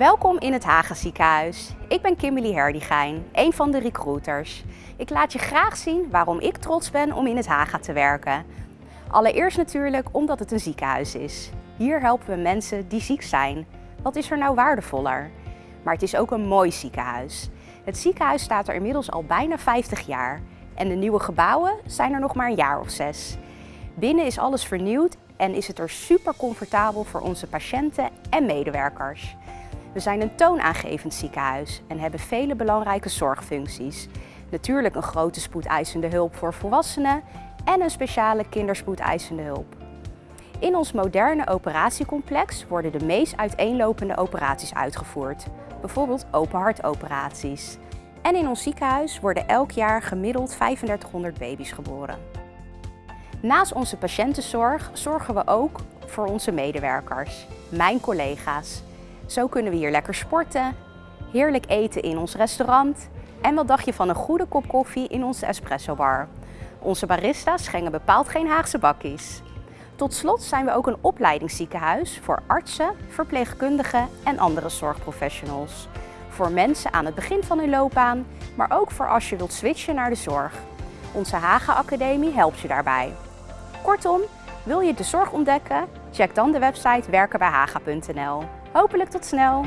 Welkom in het Haga ziekenhuis. Ik ben Kimberly Herdigijn, een van de recruiters. Ik laat je graag zien waarom ik trots ben om in het Haga te werken. Allereerst natuurlijk omdat het een ziekenhuis is. Hier helpen we mensen die ziek zijn. Wat is er nou waardevoller? Maar het is ook een mooi ziekenhuis. Het ziekenhuis staat er inmiddels al bijna 50 jaar. En de nieuwe gebouwen zijn er nog maar een jaar of zes. Binnen is alles vernieuwd en is het er super comfortabel voor onze patiënten en medewerkers. We zijn een toonaangevend ziekenhuis en hebben vele belangrijke zorgfuncties. Natuurlijk een grote spoedeisende hulp voor volwassenen en een speciale kinderspoedeisende hulp. In ons moderne operatiecomplex worden de meest uiteenlopende operaties uitgevoerd, bijvoorbeeld openhartoperaties. En in ons ziekenhuis worden elk jaar gemiddeld 3500 baby's geboren. Naast onze patiëntenzorg zorgen we ook voor onze medewerkers, mijn collega's. Zo kunnen we hier lekker sporten, heerlijk eten in ons restaurant en wat dacht je van een goede kop koffie in onze espresso bar. Onze barista's schenken bepaald geen Haagse bakkies. Tot slot zijn we ook een opleidingsziekenhuis voor artsen, verpleegkundigen en andere zorgprofessionals. Voor mensen aan het begin van hun loopbaan, maar ook voor als je wilt switchen naar de zorg. Onze Haga Academie helpt je daarbij. Kortom, wil je de zorg ontdekken? Check dan de website werkenbijhaga.nl. Hopelijk tot snel!